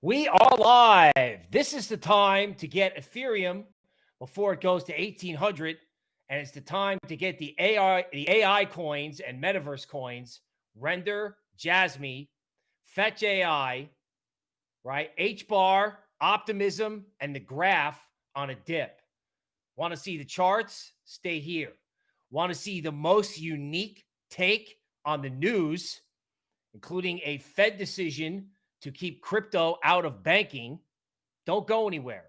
We are live. This is the time to get Ethereum before it goes to 1800 and it's the time to get the AI the AI coins and metaverse coins, Render, Jasmy, Fetch AI, right? HBAR, Optimism and the graph on a dip. Want to see the charts? Stay here. Want to see the most unique take on the news, including a Fed decision to keep crypto out of banking, don't go anywhere.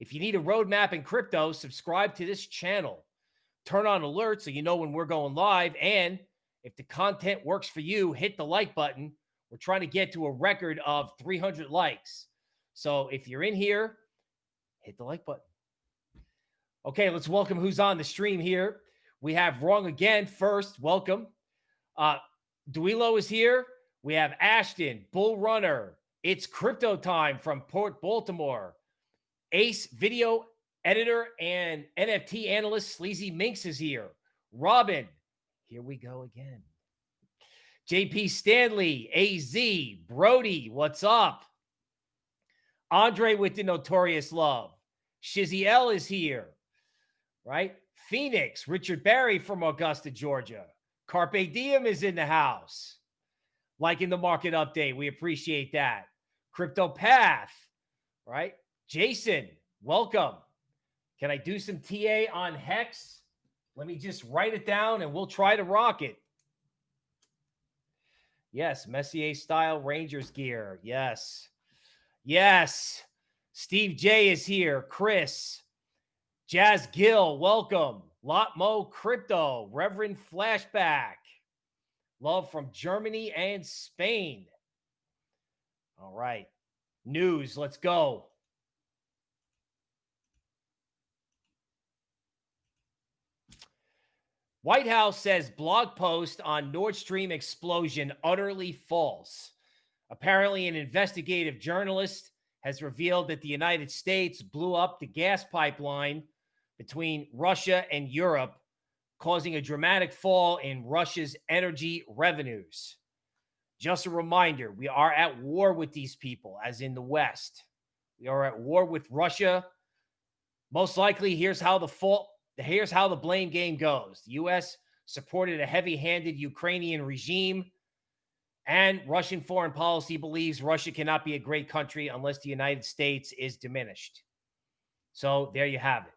If you need a roadmap in crypto, subscribe to this channel. Turn on alerts so you know when we're going live. And if the content works for you, hit the like button. We're trying to get to a record of 300 likes. So if you're in here, hit the like button. Okay, let's welcome who's on the stream here. We have Wrong Again first. Welcome. Uh, Duilo is here. We have Ashton, Bull Runner. It's crypto time from Port Baltimore. Ace video editor and NFT analyst Sleazy Minx is here. Robin, here we go again. JP Stanley, AZ, Brody, what's up? Andre with the notorious love. Shizzy L is here, right? Phoenix, Richard Barry from Augusta, Georgia. Carpe Diem is in the house liking the market update. We appreciate that. Crypto Path, right? Jason, welcome. Can I do some TA on Hex? Let me just write it down and we'll try to rock it. Yes, Messier style Rangers gear. Yes. Yes. Steve J is here. Chris. Jazz Gill, welcome. Lot Mo Crypto, Reverend Flashback. Love from Germany and Spain. All right. News. Let's go. White House says blog post on Nord Stream explosion utterly false. Apparently, an investigative journalist has revealed that the United States blew up the gas pipeline between Russia and Europe causing a dramatic fall in Russia's energy revenues. Just a reminder, we are at war with these people, as in the West. We are at war with Russia. Most likely, here's how the fault, here's how the blame game goes. The U.S. supported a heavy-handed Ukrainian regime, and Russian foreign policy believes Russia cannot be a great country unless the United States is diminished. So there you have it.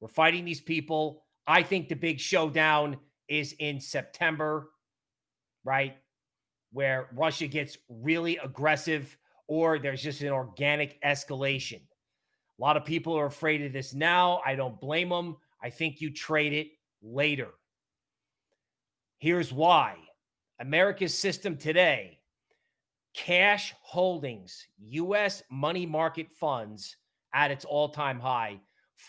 We're fighting these people I think the big showdown is in September, right? Where Russia gets really aggressive or there's just an organic escalation. A lot of people are afraid of this now. I don't blame them. I think you trade it later. Here's why America's system today cash holdings, U.S. money market funds at its all time high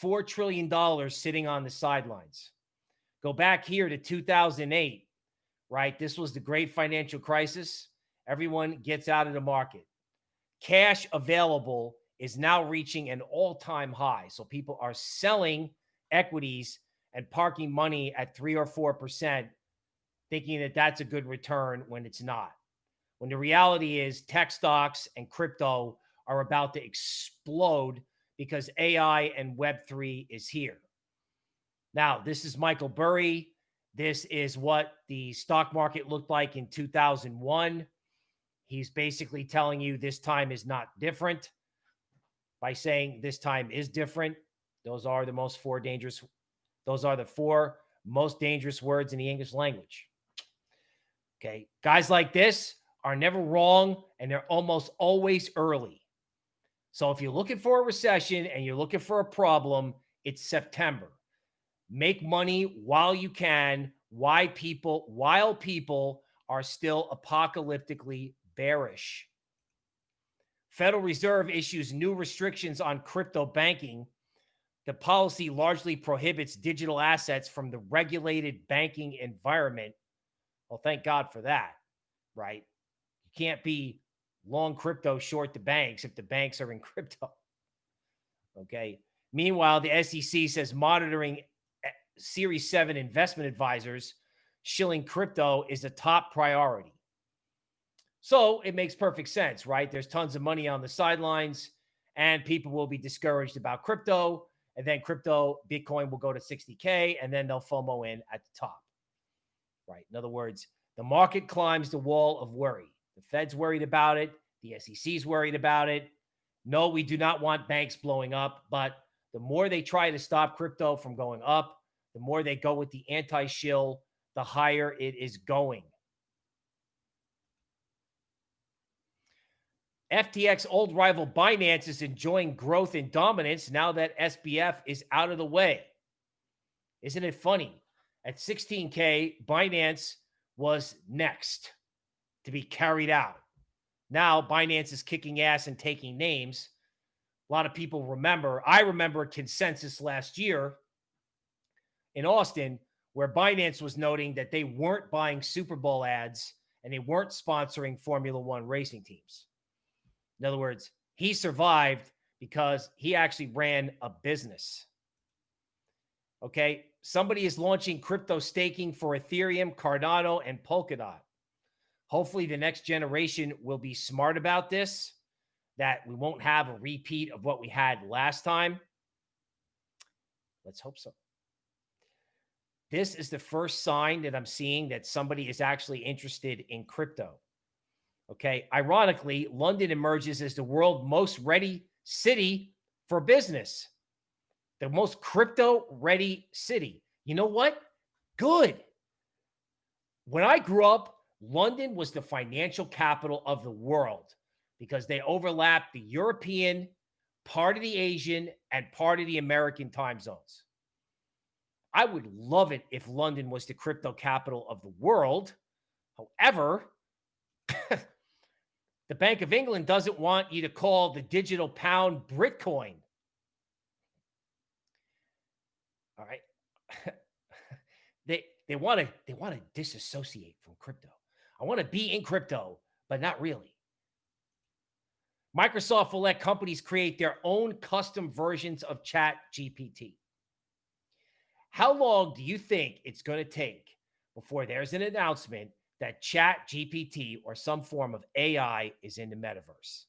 $4 trillion sitting on the sidelines. Go back here to 2008, right? This was the great financial crisis. Everyone gets out of the market. Cash available is now reaching an all time high. So people are selling equities and parking money at three or 4%, thinking that that's a good return when it's not. When the reality is, tech stocks and crypto are about to explode because AI and Web3 is here. Now, this is Michael Burry. This is what the stock market looked like in 2001. He's basically telling you this time is not different by saying this time is different. Those are the most four dangerous, those are the four most dangerous words in the English language. Okay. Guys like this are never wrong and they're almost always early. So if you're looking for a recession and you're looking for a problem, it's September. Make money while you can. Why people, while people are still apocalyptically bearish. Federal Reserve issues new restrictions on crypto banking. The policy largely prohibits digital assets from the regulated banking environment. Well, thank God for that, right? You can't be long crypto, short the banks if the banks are in crypto. Okay. Meanwhile, the SEC says monitoring eh, Series 7 investment advisors shilling crypto is a top priority. So it makes perfect sense, right? There's tons of money on the sidelines, and people will be discouraged about crypto. And then crypto, Bitcoin will go to 60K, and then they'll FOMO in at the top, right? In other words, the market climbs the wall of worry. The Fed's worried about it, the SEC's worried about it. No, we do not want banks blowing up, but the more they try to stop crypto from going up, the more they go with the anti shill, the higher it is going. FTX old rival Binance is enjoying growth and dominance now that SBF is out of the way. Isn't it funny? At 16K, Binance was next to be carried out. Now Binance is kicking ass and taking names. A lot of people remember, I remember consensus last year in Austin where Binance was noting that they weren't buying Super Bowl ads and they weren't sponsoring Formula One racing teams. In other words, he survived because he actually ran a business. Okay. Somebody is launching crypto staking for Ethereum, Cardano, and Polkadot. Hopefully, the next generation will be smart about this, that we won't have a repeat of what we had last time. Let's hope so. This is the first sign that I'm seeing that somebody is actually interested in crypto. Okay. Ironically, London emerges as the world most ready city for business, the most crypto ready city. You know what? Good. When I grew up, London was the financial capital of the world because they overlapped the European, part of the Asian, and part of the American time zones. I would love it if London was the crypto capital of the world. However, the Bank of England doesn't want you to call the digital pound Bitcoin. All right. they they want to they want to disassociate from crypto. I want to be in crypto, but not really. Microsoft will let companies create their own custom versions of Chat GPT. How long do you think it's going to take before there's an announcement that Chat GPT or some form of AI is in the metaverse?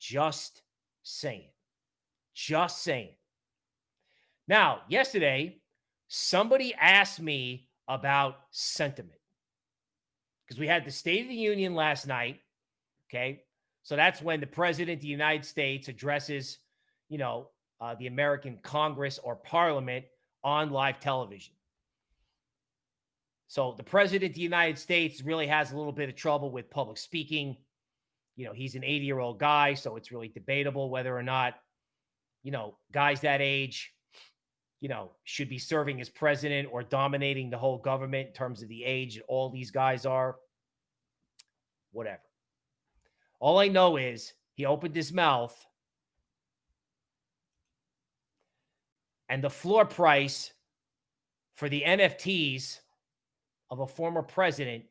Just saying. Just saying. Now, yesterday, somebody asked me about sentiment because we had the State of the Union last night. Okay. So that's when the president of the United States addresses, you know, uh, the American Congress or Parliament on live television. So the president of the United States really has a little bit of trouble with public speaking. You know, he's an 80 year old guy. So it's really debatable whether or not, you know, guys that age you know, should be serving as president or dominating the whole government in terms of the age all these guys are. Whatever. All I know is he opened his mouth and the floor price for the NFTs of a former president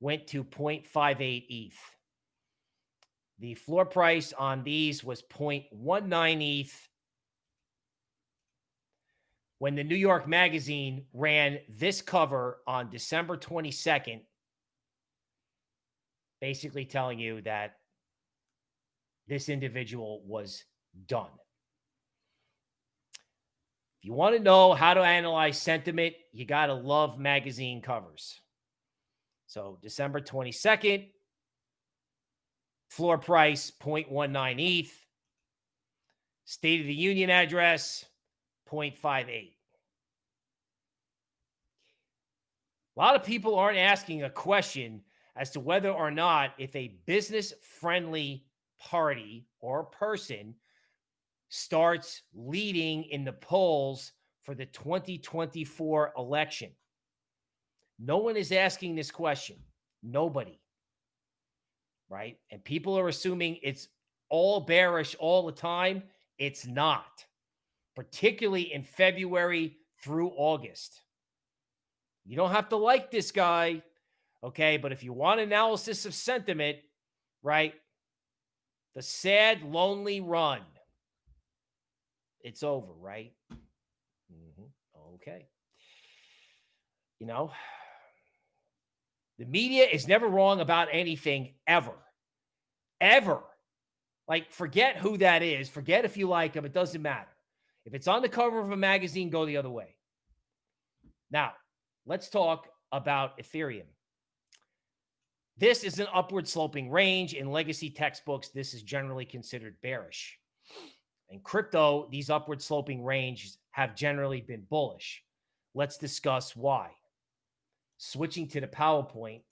went to 0.58 ETH. The floor price on these was 0.19 ETH when the New York Magazine ran this cover on December 22nd, basically telling you that this individual was done. If you want to know how to analyze sentiment, you got to love magazine covers. So, December 22nd, floor price 0.19 ETH, State of the Union address 0.58. A lot of people aren't asking a question as to whether or not if a business friendly party or person starts leading in the polls for the 2024 election. No one is asking this question. Nobody. Right? And people are assuming it's all bearish all the time. It's not particularly in February through August. You don't have to like this guy, okay? But if you want analysis of sentiment, right? The sad, lonely run. It's over, right? Mm-hmm. Okay. You know, The media is never wrong about anything ever. Ever. Like, forget who that is. Forget if you like him. It doesn't matter. If it's on the cover of a magazine, go the other way. Now, let's talk about Ethereum. This is an upward sloping range. In legacy textbooks, this is generally considered bearish. In crypto, these upward sloping ranges have generally been bullish. Let's discuss why. Switching to the PowerPoint.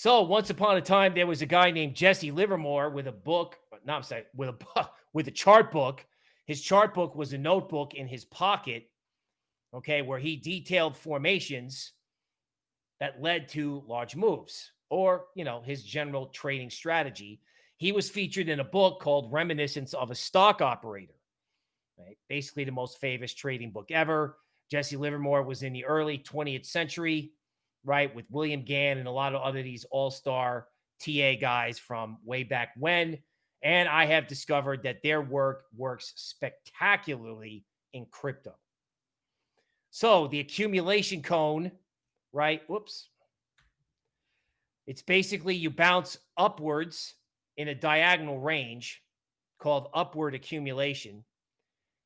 So once upon a time, there was a guy named Jesse Livermore with a book. No, I'm sorry, with a book, with a chart book. His chart book was a notebook in his pocket, okay, where he detailed formations that led to large moves or, you know, his general trading strategy. He was featured in a book called Reminiscence of a Stock Operator, right? Basically, the most famous trading book ever. Jesse Livermore was in the early 20th century, right, with William Gann and a lot of other these all star TA guys from way back when. And I have discovered that their work works spectacularly in crypto. So the accumulation cone right? Whoops. It's basically you bounce upwards in a diagonal range called upward accumulation.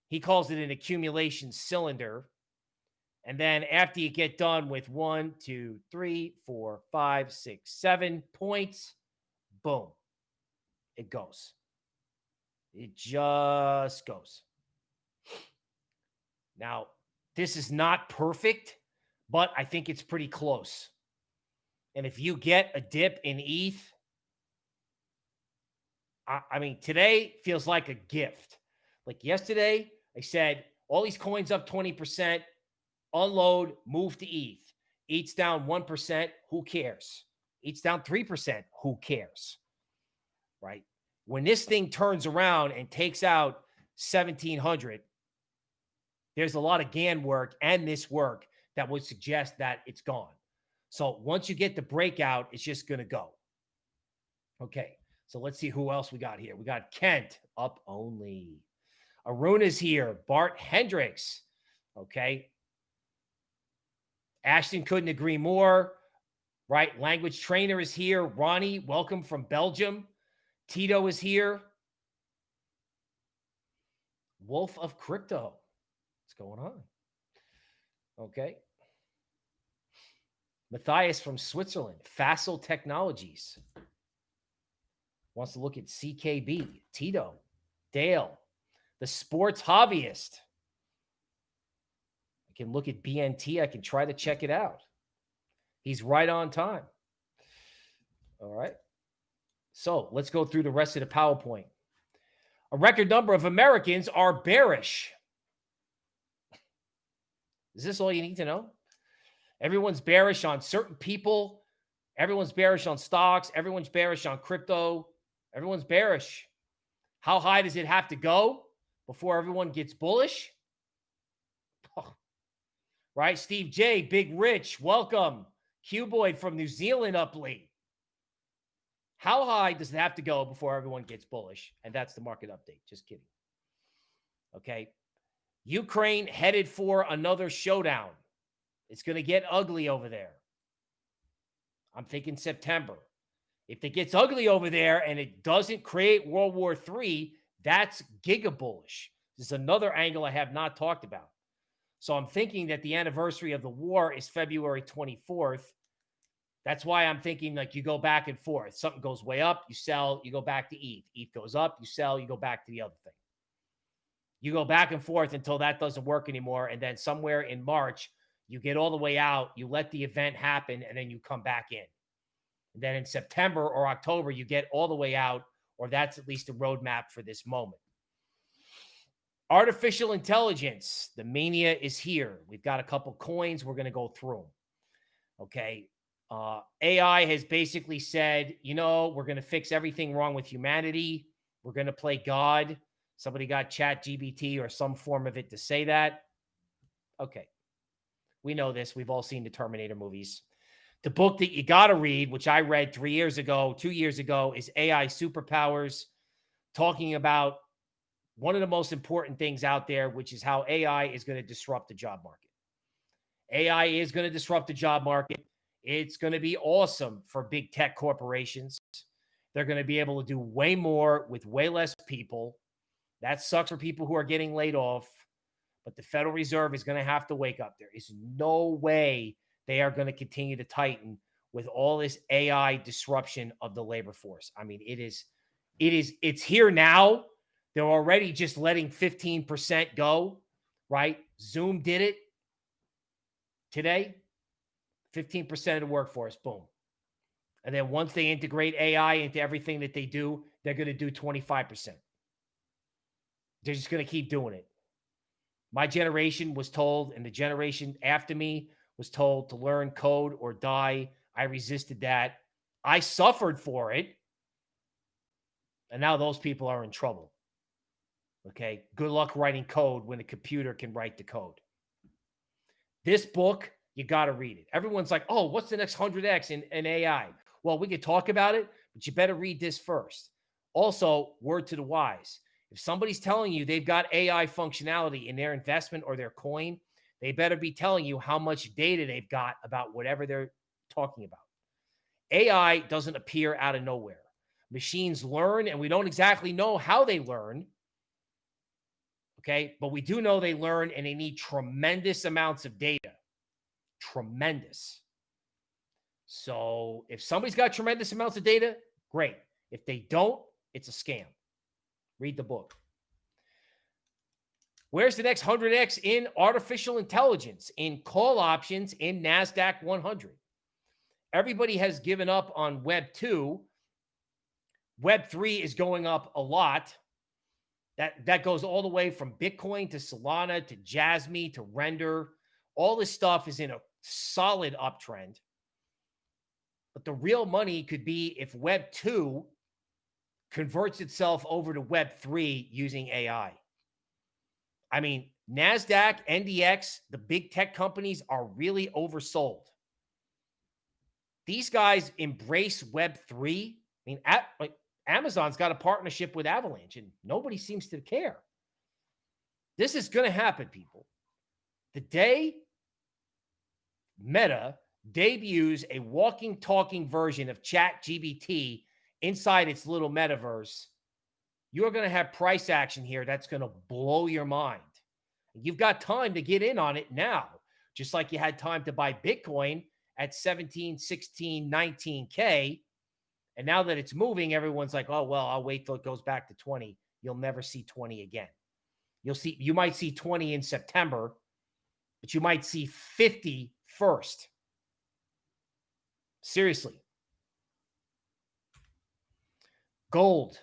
He calls it an accumulation cylinder. And then after you get done with one, two, three, four, five, six, seven points, boom, it goes. It just goes. Now, this is not perfect but I think it's pretty close. And if you get a dip in ETH, I, I mean, today feels like a gift. Like yesterday, I said, all these coins up 20%, unload, move to ETH. ETH's down 1%, who cares? ETH's down 3%, who cares? Right? When this thing turns around and takes out 1700, there's a lot of Gann work and this work that would suggest that it's gone. So once you get the breakout, it's just going to go. Okay. So let's see who else we got here. We got Kent up only. Arun is here. Bart Hendricks. Okay. Ashton couldn't agree more. Right. Language trainer is here. Ronnie, welcome from Belgium. Tito is here. Wolf of Crypto. What's going on? Okay. Matthias from Switzerland, Facile Technologies. Wants to look at CKB, Tito, Dale, the sports hobbyist. I can look at BNT. I can try to check it out. He's right on time. All right. So let's go through the rest of the PowerPoint. A record number of Americans are bearish is this all you need to know? Everyone's bearish on certain people. Everyone's bearish on stocks. Everyone's bearish on crypto. Everyone's bearish. How high does it have to go before everyone gets bullish? Right? Steve J, Big Rich, welcome. Cuboid from New Zealand up late. How high does it have to go before everyone gets bullish? And that's the market update. Just kidding. Okay. Ukraine headed for another showdown. It's going to get ugly over there. I'm thinking September. If it gets ugly over there and it doesn't create World War III, that's giga bullish. This is another angle I have not talked about. So I'm thinking that the anniversary of the war is February 24th. That's why I'm thinking like you go back and forth. Something goes way up, you sell, you go back to ETH. ETH goes up, you sell, you go back to the other thing. You go back and forth until that doesn't work anymore. And then somewhere in March, you get all the way out, you let the event happen, and then you come back in. And then in September or October, you get all the way out, or that's at least a roadmap for this moment. Artificial intelligence, the mania is here. We've got a couple coins. We're going to go through them. Okay. Uh, AI has basically said, you know, we're going to fix everything wrong with humanity. We're going to play God. Somebody got Chat GPT or some form of it to say that. Okay. We know this. We've all seen the Terminator movies. The book that you got to read, which I read three years ago, two years ago, is AI Superpowers, talking about one of the most important things out there, which is how AI is going to disrupt the job market. AI is going to disrupt the job market. It's going to be awesome for big tech corporations. They're going to be able to do way more with way less people. That sucks for people who are getting laid off. But the Federal Reserve is going to have to wake up. There is no way they are going to continue to tighten with all this AI disruption of the labor force. I mean, it is, it is, it's here now. They're already just letting 15% go, right? Zoom did it today. 15% of the workforce, boom. And then once they integrate AI into everything that they do, they're going to do 25%. They're just going to keep doing it. My generation was told, and the generation after me was told to learn code or die. I resisted that. I suffered for it. And now those people are in trouble. Okay. Good luck writing code when a computer can write the code. This book, you got to read it. Everyone's like, oh, what's the next 100X in, in AI? Well, we could talk about it, but you better read this first. Also, word to the wise. If somebody's telling you they've got AI functionality in their investment or their coin, they better be telling you how much data they've got about whatever they're talking about. AI doesn't appear out of nowhere. Machines learn, and we don't exactly know how they learn. Okay. But we do know they learn and they need tremendous amounts of data. Tremendous. So if somebody's got tremendous amounts of data, great. If they don't, it's a scam. Read the book. Where's the next 100x in artificial intelligence, in call options, in NASDAQ 100? Everybody has given up on Web 2. Web 3 is going up a lot. That, that goes all the way from Bitcoin to Solana to Jasmy to Render. All this stuff is in a solid uptrend. But the real money could be if Web 2 converts itself over to Web 3 using AI. I mean, NASDAQ, NDX, the big tech companies are really oversold. These guys embrace Web 3. I mean, at, like Amazon's got a partnership with Avalanche and nobody seems to care. This is going to happen, people. The day Meta debuts a walking, talking version of Chat GPT inside its little metaverse, you're going to have price action here that's going to blow your mind. You've got time to get in on it now, just like you had time to buy Bitcoin at 17, 16, 19K. And now that it's moving, everyone's like, oh, well, I'll wait till it goes back to 20. You'll never see 20 again. You'll see, you might see 20 in September, but you might see 50 first. Seriously. Gold.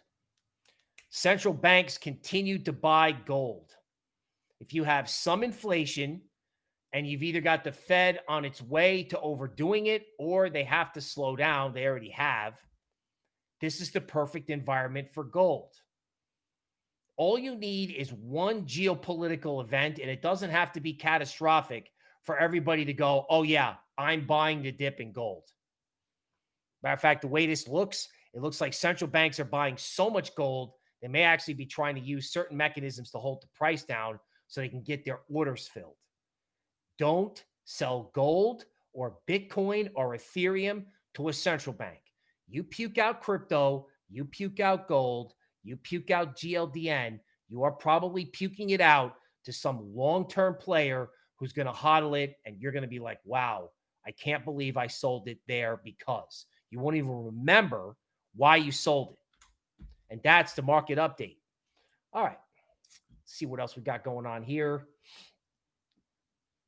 Central banks continue to buy gold. If you have some inflation and you've either got the Fed on its way to overdoing it or they have to slow down, they already have. This is the perfect environment for gold. All you need is one geopolitical event, and it doesn't have to be catastrophic for everybody to go, oh, yeah, I'm buying the dip in gold. Matter of fact, the way this looks, it looks like central banks are buying so much gold, they may actually be trying to use certain mechanisms to hold the price down so they can get their orders filled. Don't sell gold or Bitcoin or Ethereum to a central bank. You puke out crypto, you puke out gold, you puke out GLDN, you are probably puking it out to some long term player who's going to hodl it. And you're going to be like, wow, I can't believe I sold it there because you won't even remember why you sold it. And that's the market update. All right. Let's see what else we got going on here.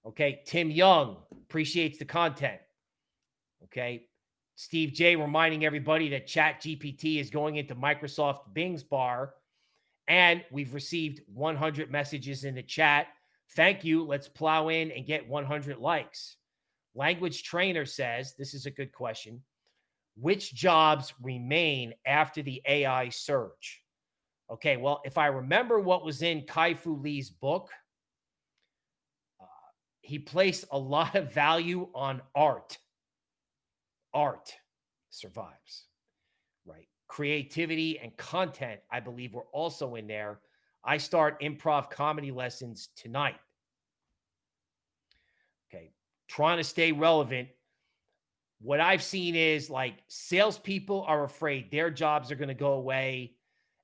Okay. Tim Young appreciates the content. Okay. Steve J reminding everybody that Chat GPT is going into Microsoft Bing's bar. And we've received 100 messages in the chat. Thank you. Let's plow in and get 100 likes. Language trainer says this is a good question which jobs remain after the AI surge? Okay, well, if I remember what was in Kai Fu Lee's book, uh, he placed a lot of value on art. Art survives, right? Creativity and content, I believe, were also in there. I start improv comedy lessons tonight. Okay. Trying to stay relevant. What I've seen is like salespeople are afraid their jobs are going to go away.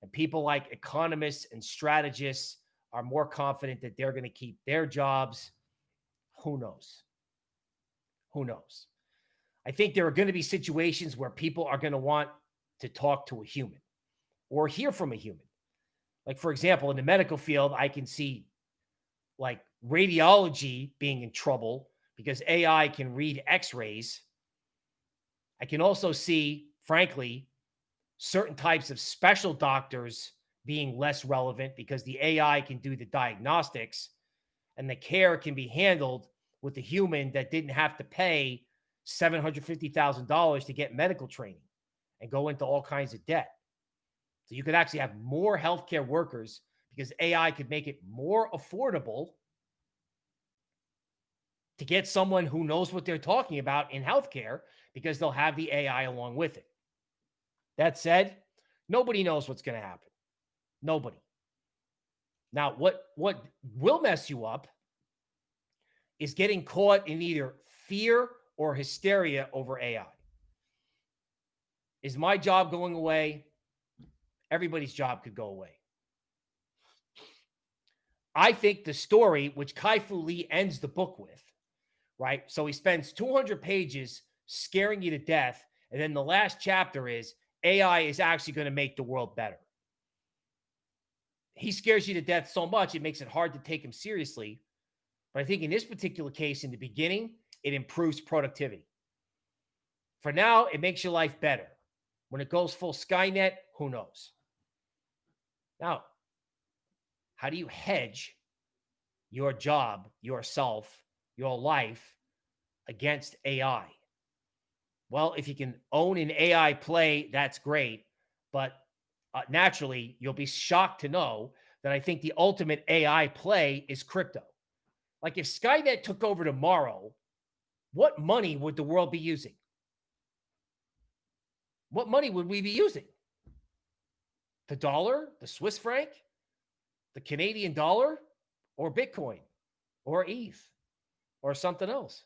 And people like economists and strategists are more confident that they're going to keep their jobs. Who knows? Who knows? I think there are going to be situations where people are going to want to talk to a human or hear from a human. Like, for example, in the medical field, I can see like radiology being in trouble because AI can read x rays. I can also see, frankly, certain types of special doctors being less relevant because the AI can do the diagnostics and the care can be handled with the human that didn't have to pay $750,000 to get medical training and go into all kinds of debt. So you could actually have more healthcare workers because AI could make it more affordable to get someone who knows what they're talking about in healthcare because they'll have the AI along with it. That said, nobody knows what's going to happen. Nobody. Now, what what will mess you up is getting caught in either fear or hysteria over AI. Is my job going away? Everybody's job could go away. I think the story, which Kai Fu Lee ends the book with, right? So he spends 200 pages scaring you to death. And then the last chapter is AI is actually going to make the world better. He scares you to death so much, it makes it hard to take him seriously. But I think in this particular case, in the beginning, it improves productivity. For now, it makes your life better. When it goes full Skynet, who knows? Now, how do you hedge your job, yourself, your life against AI? Well, if you can own an AI play, that's great. But uh, naturally, you'll be shocked to know that I think the ultimate AI play is crypto. Like if Skynet took over tomorrow, what money would the world be using? What money would we be using? The dollar, the Swiss franc, the Canadian dollar, or Bitcoin, or ETH, or something else?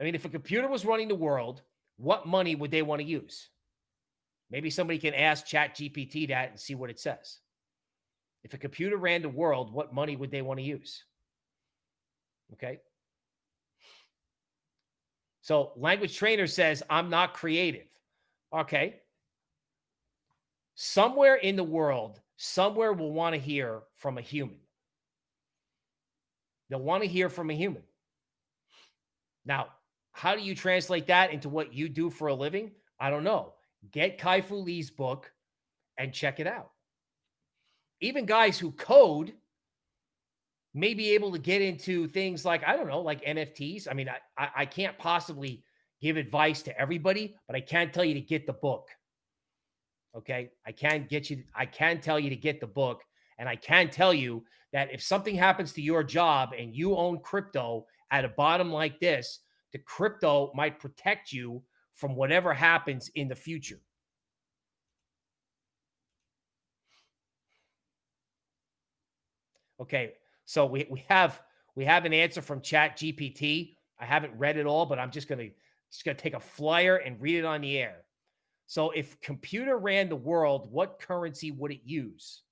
I mean, if a computer was running the world, what money would they want to use? Maybe somebody can ask Chat GPT that and see what it says. If a computer ran the world, what money would they want to use? Okay. So, language trainer says, I'm not creative. Okay. Somewhere in the world, somewhere will want to hear from a human. They'll want to hear from a human. Now, how do you translate that into what you do for a living? I don't know. Get Kai Fu Lee's book and check it out. Even guys who code may be able to get into things like, I don't know, like NFTs. I mean, I, I, can't possibly give advice to everybody, but I can tell you to get the book. Okay. I can get you, I can tell you to get the book. And I can tell you that if something happens to your job and you own crypto at a bottom like this, the crypto might protect you from whatever happens in the future. Okay, so we, we have we have an answer from Chat GPT. I haven't read it all, but I'm just gonna just gonna take a flyer and read it on the air. So if computer ran the world, what currency would it use?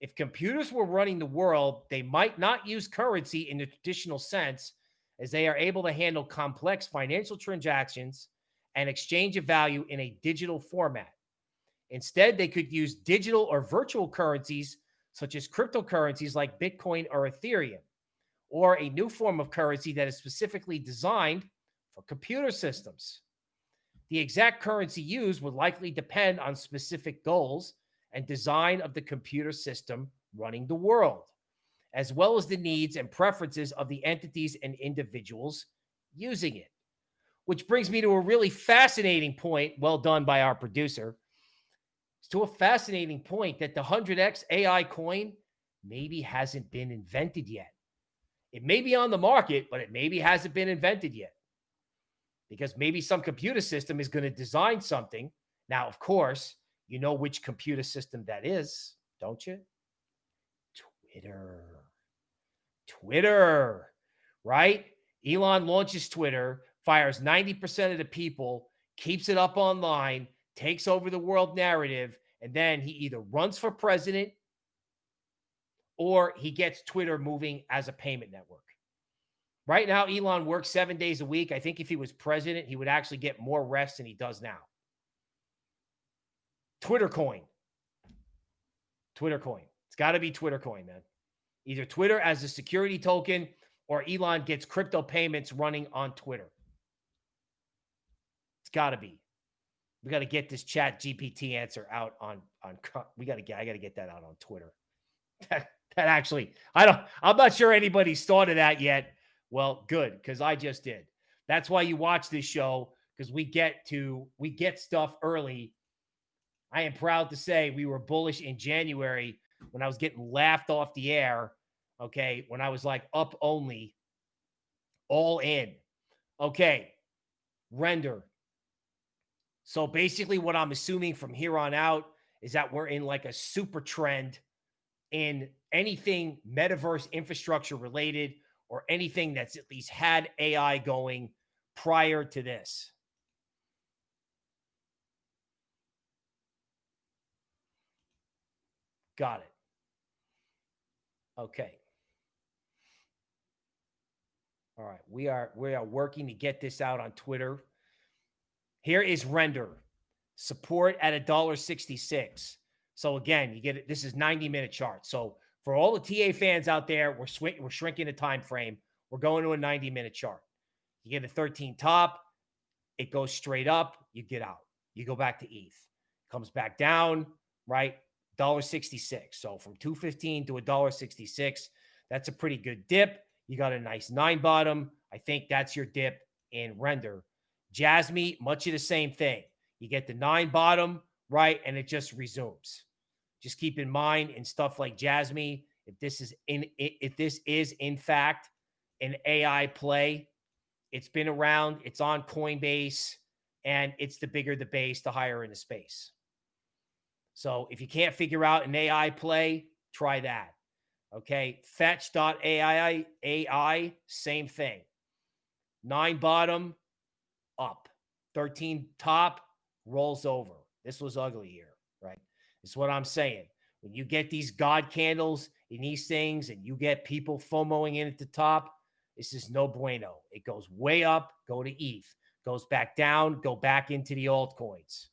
If computers were running the world, they might not use currency in the traditional sense, as they are able to handle complex financial transactions and exchange of value in a digital format. Instead, they could use digital or virtual currencies such as cryptocurrencies like Bitcoin or Ethereum, or a new form of currency that is specifically designed for computer systems. The exact currency used would likely depend on specific goals and design of the computer system running the world, as well as the needs and preferences of the entities and individuals using it. Which brings me to a really fascinating point, well done by our producer, to a fascinating point that the 100x AI coin maybe hasn't been invented yet. It may be on the market, but it maybe hasn't been invented yet. Because maybe some computer system is going to design something. Now, of course, You know which computer system that is, don't you? Twitter. Twitter, right? Elon launches Twitter, fires 90% of the people, keeps it up online, takes over the world narrative, and then he either runs for president or he gets Twitter moving as a payment network. Right now, Elon works seven days a week. I think if he was president, he would actually get more rest than he does now. Twitter coin. Twitter coin. It's got to be Twitter coin, man. Either Twitter as a security token or Elon gets crypto payments running on Twitter. It's got to be. We got to get this chat GPT answer out on on we got to get I got to get that out on Twitter. That that actually I don't I'm not sure anybody's thought of that yet. Well, good cuz I just did. That's why you watch this show cuz we get to we get stuff early. I am proud to say we were bullish in January when I was getting laughed off the air, okay, when I was like up only all in. Okay. Render so basically, what I'm assuming from here on out is that we're in like a super trend in anything metaverse infrastructure related or anything that's at least had AI going prior to this. Got it. Okay. All right. We are we are working to get this out on Twitter. Here is render support at a dollar 66. So again, you get it. This is 90 minute chart. So for all the TA fans out there, we're sw- we're shrinking the time frame. We're going to a 90 minute chart. You get a 13 top, it goes straight up, you get out. You go back to ETH. Comes back down, right? Dollar 66. So from 215 to a dollar 66, that's a pretty good dip. You got a nice nine bottom. I think that's your dip in render. Jasmy, much of the same thing. You get the nine bottom, right? And it just resumes. Just keep in mind in stuff like Jasmy, if this is in if this is in fact an AI play, it's been around, it's on Coinbase, and it's the bigger the base, the higher in the space. So if you can't figure out an AI play, try that. Okay. Fetch.ai AI, same thing. Nine bottom, up. 13 top rolls over. This was ugly here, right? It's what I'm saying. When you get these God candles in these things and you get people FOMOing in at the top, this is no bueno. It goes way up, go to ETH, goes back down, go back into the altcoins.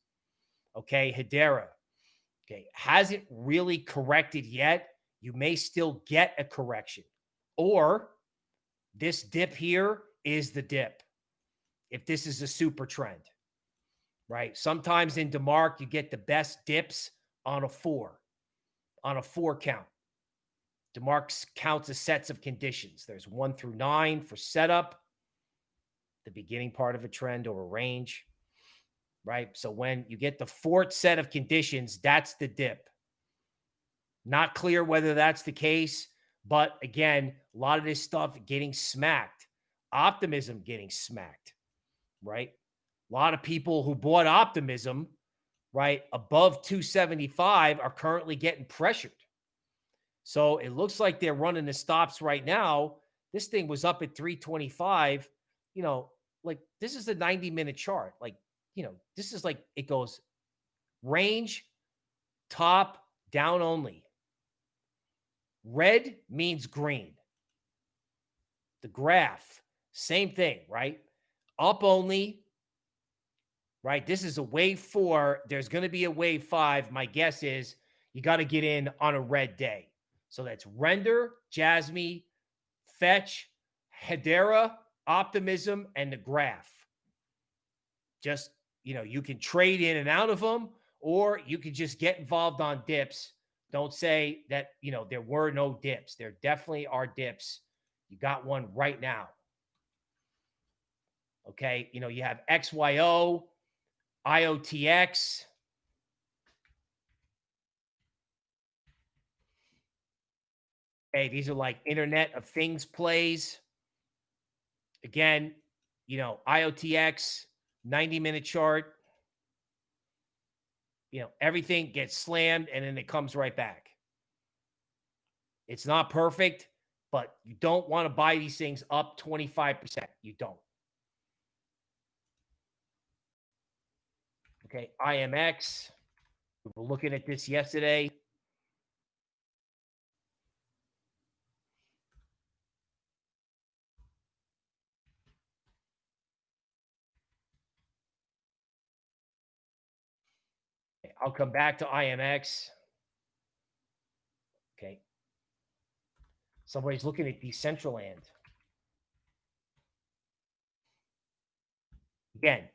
Okay, Hedera. Okay, hasn't really corrected yet. You may still get a correction. Or this dip here is the dip if this is a super trend, right? Sometimes in DeMark, you get the best dips on a four, on a four count. DeMark counts as sets of conditions. There's one through nine for setup, the beginning part of a trend or a range, right? So when you get the fourth set of conditions, that's the dip. Not clear whether that's the case, but again, a lot of this stuff getting smacked, optimism getting smacked right? A lot of people who bought optimism, right, above 275 are currently getting pressured. So it looks like they're running the stops right now. This thing was up at 325. You know, like this is a 90 minute chart. Like, you know, this is like it goes range, top, down only. Red means green. The graph, same thing, right? Up only, right? This is a wave four. There's going to be a wave five. My guess is you got to get in on a red day. So that's Render, Jasmy, Fetch, Hedera, Optimism, and the Graph. Just, you know, you can trade in and out of them, or you can just get involved on dips. Don't say that, you know, there were no dips. There definitely are dips. You got one right now. Okay. You know, you have XYO, IOTX. Okay. These are like Internet of Things plays. Again, you know, IOTX, 90 minute chart. you know, everything gets slammed and then it comes right back. It's not perfect, but you don't want to buy these things up 25%. You don't. Okay, IMX. We were looking at this yesterday. I'll come back to IMX. Okay. Somebody's looking at Decentraland. Again.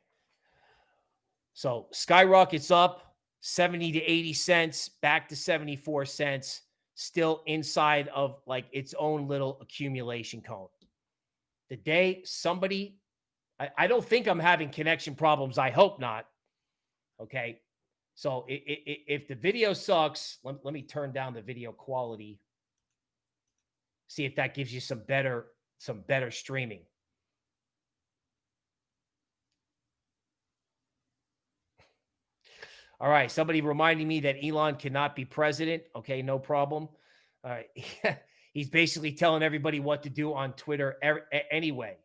So skyrockets up 70 to 80 cents, back to 74 cents, still inside of like its own little accumulation cone. The day somebody, I, I don't think I'm having connection problems. I hope not. Okay. So it, it, if the video sucks, let, let me turn down the video quality. See if that gives you some better some better streaming. All right, somebody reminding me that Elon cannot be president. Okay, no problem. All right. He's basically telling everybody what to do on Twitter anyway.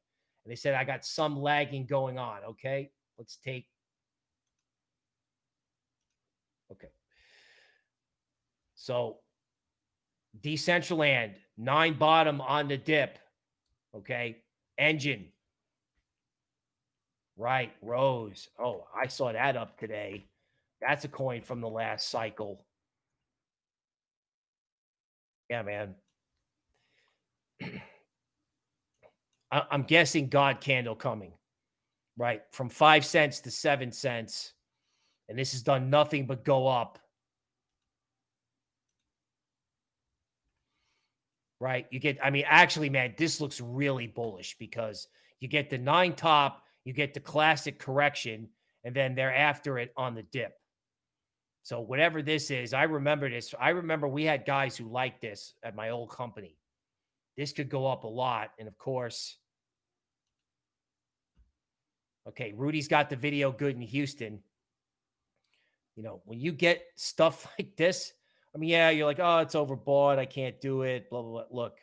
And they said, I got some lagging going on. Okay, let's take Okay. So Decentraland, nine bottom on the dip. Okay. Enjin. Right. Rose. Oh, I saw that up today. That's a coin from the last cycle. Yeah, man. I'm guessing God candle coming, right? From five cents to seven cents. And this has done nothing but go up. Right? You get, I mean, actually, man, this looks really bullish because you get the nine top, you get the classic correction, and then they're after it on the dip. So whatever this is, I remember this. I remember we had guys who liked this at my old company. This could go up a lot. And of course, okay, Rudy's got the video good in Houston. You know, when you get stuff like this, I mean, yeah, you're like, oh, it's overbought. I can't do it. Blah, blah, blah. Look,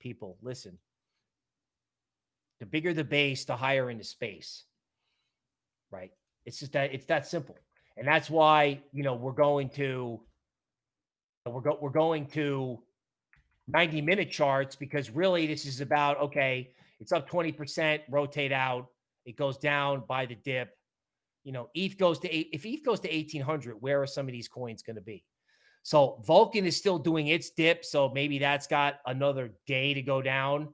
people, listen. The bigger the base, the higher in the space. Right. It's just that it's that simple. And that's why, you know, we're going to we're go, we're going to 90 minute charts because really this is about okay, it's up 20%, rotate out, it goes down by the dip, you know, ETH goes to eight. If ETH goes to 1800, where are some of these coins going to be? So Vulcan is still doing its dip. So maybe that's got another day to go down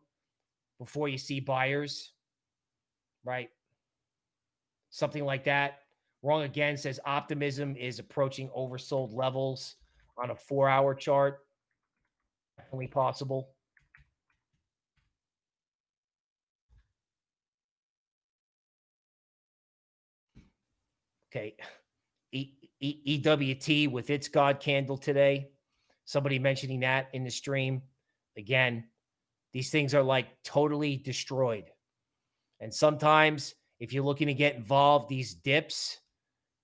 before you see buyers, right? Something like that. Wrong again says optimism is approaching oversold levels on a four hour chart. Definitely possible. Okay. E, e, EWT with its God candle today. Somebody mentioning that in the stream. Again, these things are like totally destroyed. And sometimes, if you're looking to get involved, these dips,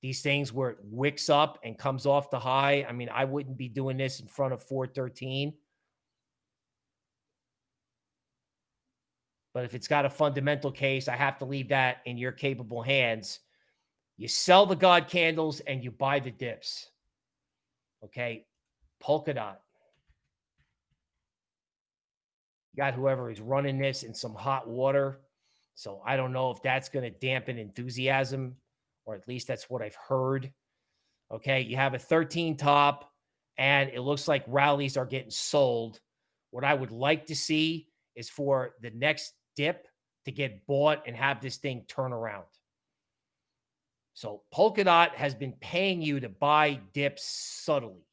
these things where it wicks up and comes off the high. I mean, I wouldn't be doing this in front of 413. But if it's got a fundamental case, I have to leave that in your capable hands you sell the God candles and you buy the dips. Okay. Polkadot. You got whoever is running this in some hot water. So I don't know if that's going to dampen enthusiasm, or at least that's what I've heard. Okay. You have a 13 top, and it looks like rallies are getting sold. What I would like to see is for the next dip to get bought and have this thing turn around. So Polkadot has been paying you to buy dips subtly.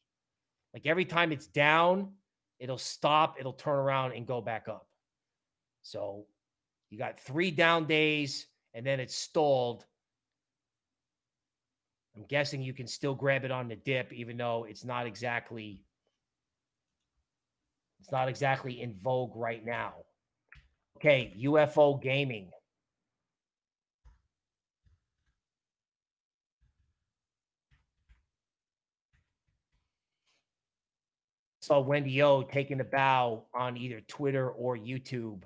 Like every time it's down, it'll stop, it'll turn around and go back up. So you got three down days and then it's stalled. I'm guessing you can still grab it on the dip, even though it's not exactly it's not exactly in vogue right now. Okay, UFO gaming. Saw Wendy O taking a bow on either Twitter or YouTube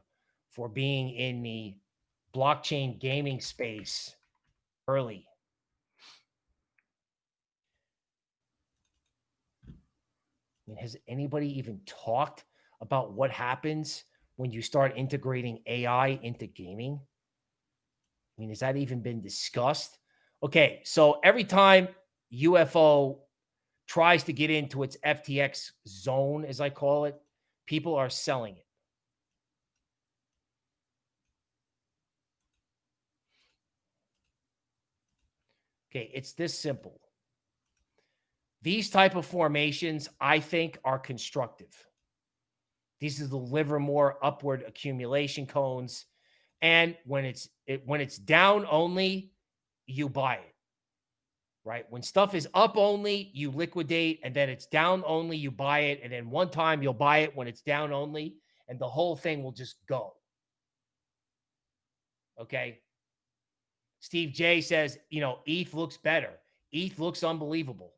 for being in the blockchain gaming space early. Mean, has anybody even talked about what happens when you start integrating AI into gaming? I mean, has that even been discussed? Okay, so every time UFO tries to get into its FTX zone, as I call it, people are selling it. Okay, it's this simple. These type of formations, I think, are constructive. These are the Livermore upward accumulation cones. And when it's it, when it's down only, you buy it. Right? When stuff is up only, you liquidate, and then it's down only, you buy it, and then one time you'll buy it when it's down only, and the whole thing will just go. Okay. Steve J says, you know, ETH looks better. ETH looks unbelievable.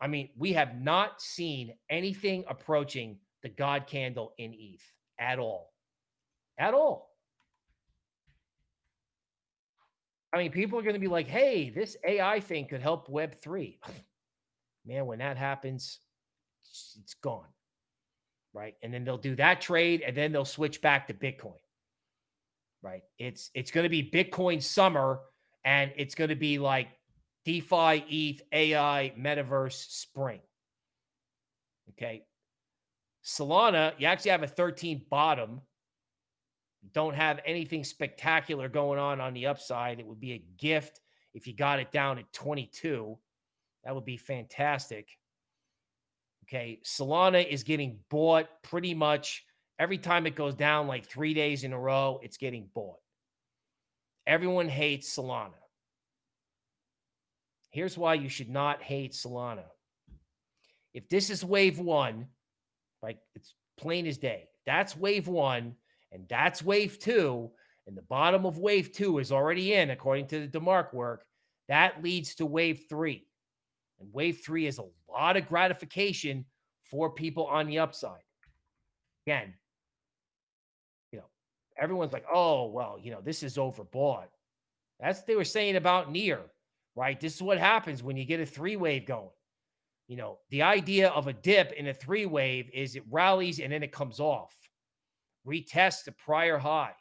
I mean, we have not seen anything approaching the God candle in ETH at all. At all. I mean, people are going to be like, hey, this AI thing could help Web3. Man, when that happens, it's gone. Right. And then they'll do that trade and then they'll switch back to Bitcoin right? It's it's going to be Bitcoin summer, and it's going to be like DeFi, ETH, AI, Metaverse spring. Okay. Solana, you actually have a 13 bottom. don't have anything spectacular going on on the upside. It would be a gift if you got it down at 22. That would be fantastic. Okay. Solana is getting bought pretty much Every time it goes down like three days in a row, it's getting bought. Everyone hates Solana. Here's why you should not hate Solana. If this is wave one, like it's plain as day, that's wave one and that's wave two, and the bottom of wave two is already in, according to the DeMark work, that leads to wave three. And wave three is a lot of gratification for people on the upside. Again, you know, everyone's like, oh, well, you know, this is overbought. That's what they were saying about NEAR, right? This is what happens when you get a three wave going. You know, the idea of a dip in a three wave is it rallies and then it comes off, retests the prior high.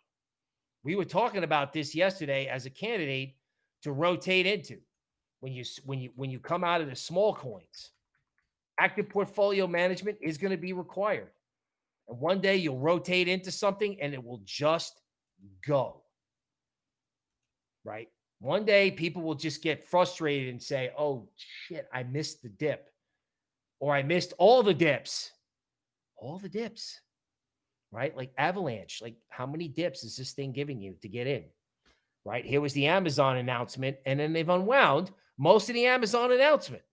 We were talking about this yesterday as a candidate to rotate into when you when you when you come out of the small coins. Active portfolio management is going to be required. And one day you'll rotate into something and it will just go. Right? One day people will just get frustrated and say, oh, shit, I missed the dip. Or I missed all the dips. All the dips. Right? Like Avalanche. Like, how many dips is this thing giving you to get in? Right? Here was the Amazon announcement, and then they've unwound most of the Amazon announcement.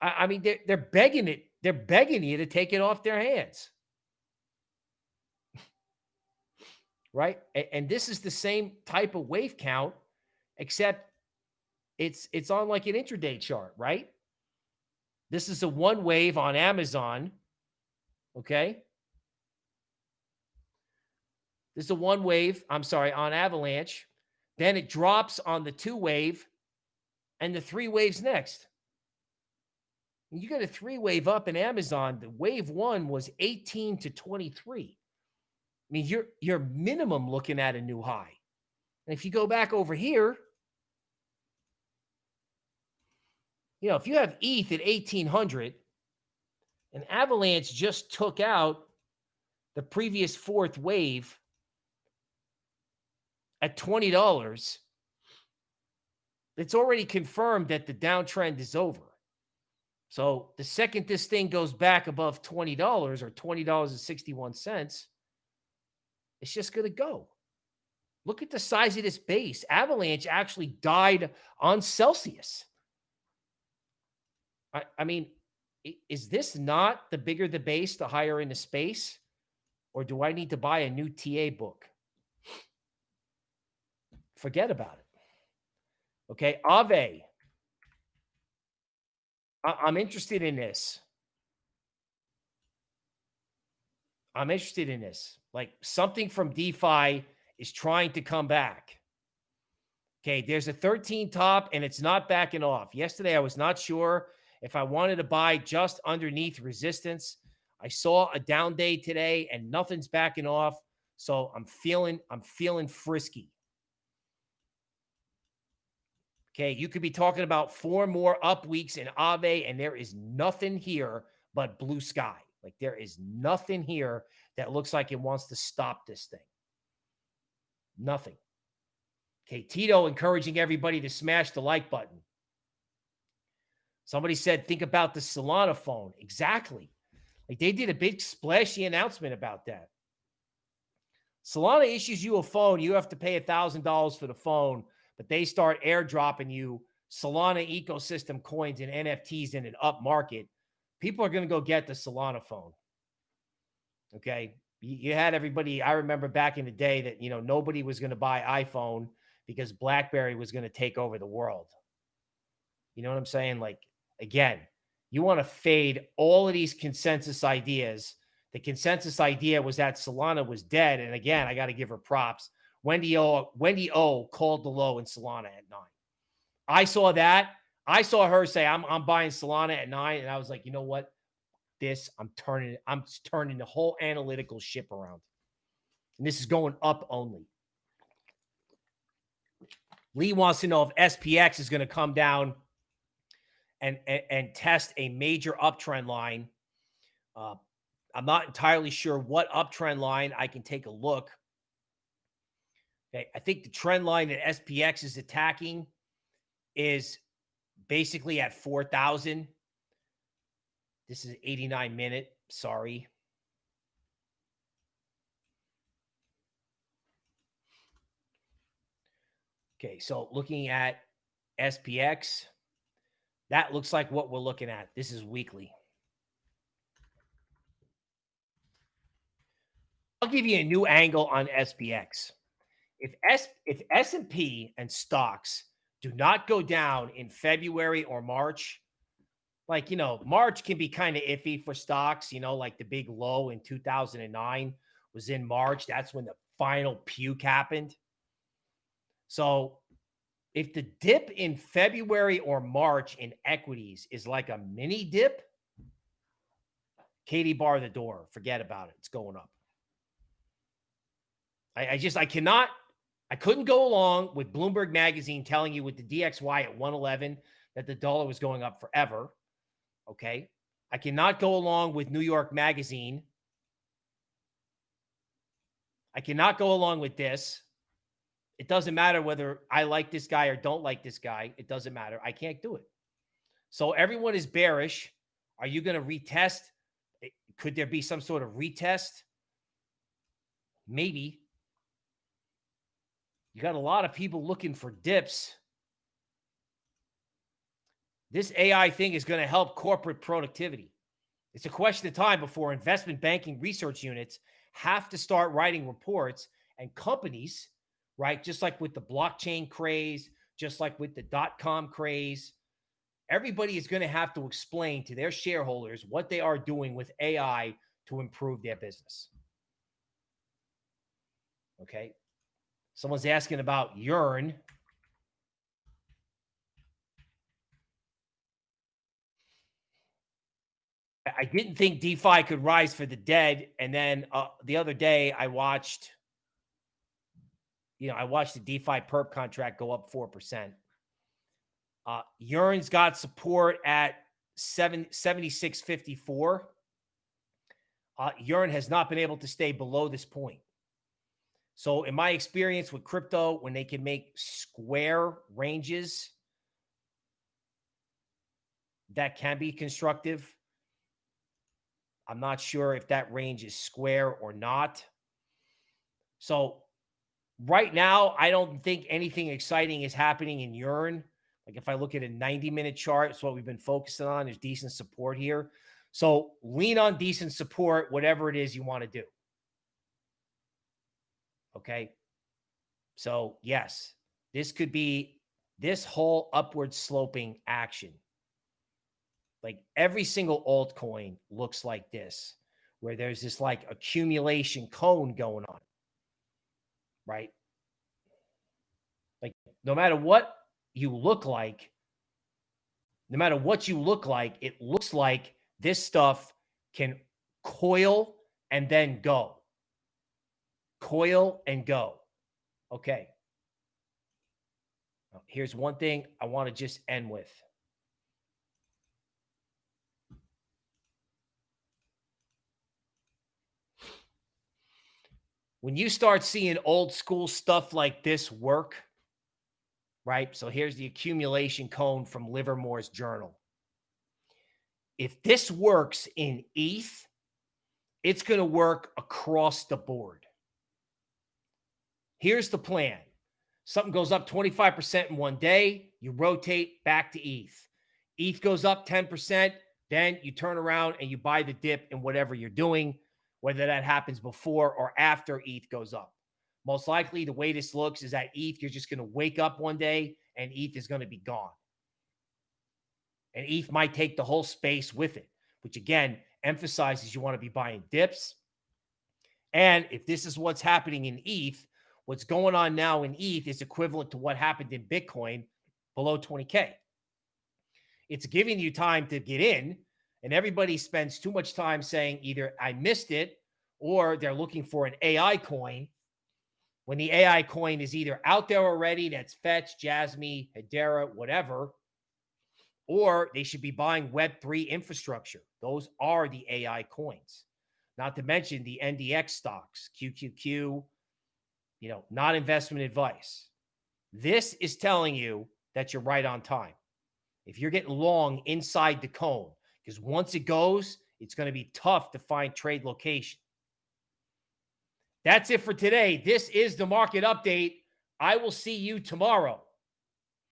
I, I mean, they're, they're begging it they're begging you to take it off their hands. Right? And this is the same type of wave count, except it's it's on like an intraday chart, right? This is a one wave on Amazon. Okay. This is a one wave, I'm sorry, on Avalanche. Then it drops on the two wave and the three waves next you get a three wave up in Amazon. The wave one was 18 to 23. Mean, you're you're minimum looking at a new high. And if you go back over here, you know, if you have ETH at 1800 and Avalanche just took out the previous fourth wave at $20, it's already confirmed that the downtrend is over. So the second this thing goes back above $20 or $20.61, it's just going to go. Look at the size of this base. Avalanche actually died on Celsius. I, I mean, is this not the bigger the base, the higher in the space? Or do I need to buy a new TA book? Forget about it. Okay. Aave. I, I'm interested in this. I'm interested in this. Like something from DeFi is trying to come back. Okay, there's a 13 top and it's not backing off. Yesterday, I was not sure if I wanted to buy just underneath resistance. I saw a down day today and nothing's backing off. So I'm feeling, I'm feeling frisky. Okay, you could be talking about four more up weeks in Aave and there is nothing here but blue sky. Like there is nothing here that looks like it wants to stop this thing. Nothing. Okay, Tito encouraging everybody to smash the like button. Somebody said, think about the Solana phone. Exactly. Like they did a big splashy announcement about that. Solana issues you a phone. You have to pay a $1,000 for the phone, but they start airdropping you Solana ecosystem coins and NFTs in an up market people are going to go get the Solana phone. Okay. You, had everybody. I remember back in the day that, you know, nobody was going to buy iPhone because Blackberry was going to take over the world. You know what I'm saying? Like, again, you want to fade all of these consensus ideas. The consensus idea was that Solana was dead. And again, I got to give her props. Wendy O, Wendy O called the low in Solana at nine. I saw that. I saw her say, I'm, I'm buying Solana at nine. And I was like, you know what? This, I'm turning, I'm turning the whole analytical ship around. And this is going up only. Lee wants to know if SPX is going to come down and, and, and test a major uptrend line. Uh, I'm not entirely sure what uptrend line. I can take a look. Okay, I think the trend line that SPX is attacking is basically at 4,000. This is 89 minute. Sorry. Okay, so looking at SPX, that looks like what we're looking at. This is weekly. I'll give you a new angle on SPX. If S if S&P and stocks do not go down in February or March. Like, you know, March can be kind of iffy for stocks, you know, like the big low in 2009 was in March. That's when the final puke happened. So if the dip in February or March in equities is like a mini dip, Katie bar the door. Forget about it. It's going up. I, I just I cannot I couldn't go along with Bloomberg Magazine telling you with the DXY at 111 that the dollar was going up forever. Okay. I cannot go along with New York Magazine. I cannot go along with this. It doesn't matter whether I like this guy or don't like this guy. It doesn't matter. I can't do it. So everyone is bearish. Are you going to retest? Eh, could there be some sort of retest? Maybe. You got a lot of people looking for dips. This AI thing is going to help corporate productivity. It's a question of time before investment banking research units have to start writing reports and companies, right? Just like with the blockchain craze, just like with the dot com craze, everybody is going to have to explain to their shareholders what they are doing with AI to improve their business. Okay. Someone's asking about Yearn. I didn't think DeFi could rise for the dead. And then uh, the other day I watched, you know, I watched the DeFi perp contract go up 4%. Uh, Yearn's got support at 7, 76.54. Uh, Yearn has not been able to stay below this point. So, in my experience with crypto, when they can make square ranges, that can be constructive. I'm not sure if that range is square or not. So, right now, I don't think anything exciting is happening in Yearn. Like if I look at a 90 minute chart, it's what we've been focusing on. There's decent support here. So lean on decent support, whatever it is you want to do. Okay. So, yes, this could be this whole upward sloping action like every single altcoin looks like this, where there's this like accumulation cone going on, right? Like no matter what you look like, no matter what you look like, it looks like this stuff can coil and then go. Coil and go. Okay. Here's one thing I want to just end with. When you start seeing old school stuff like this work, right? So here's the accumulation cone from Livermore's journal. If this works in ETH, it's going to work across the board. Here's the plan. Something goes up 25% in one day, you rotate back to ETH. ETH goes up 10%, then you turn around and you buy the dip in whatever you're doing, whether that happens before or after ETH goes up. Most likely, the way this looks is that ETH, you're just going to wake up one day and ETH is going to be gone. And ETH might take the whole space with it, which again emphasizes you want to be buying dips. And if this is what's happening in ETH, what's going on now in ETH is equivalent to what happened in Bitcoin below 20K. It's giving you time to get in, and everybody spends too much time saying either I missed it or they're looking for an AI coin when the AI coin is either out there already, that's Fetch, Jasmy, Hedera, whatever, or they should be buying Web3 infrastructure. Those are the AI coins. Not to mention the NDX stocks, QQQ, you know, not investment advice. This is telling you that you're right on time. If you're getting long inside the cone, because once it goes, it's going to be tough to find trade location. That's it for today. This is the market update. I will see you tomorrow.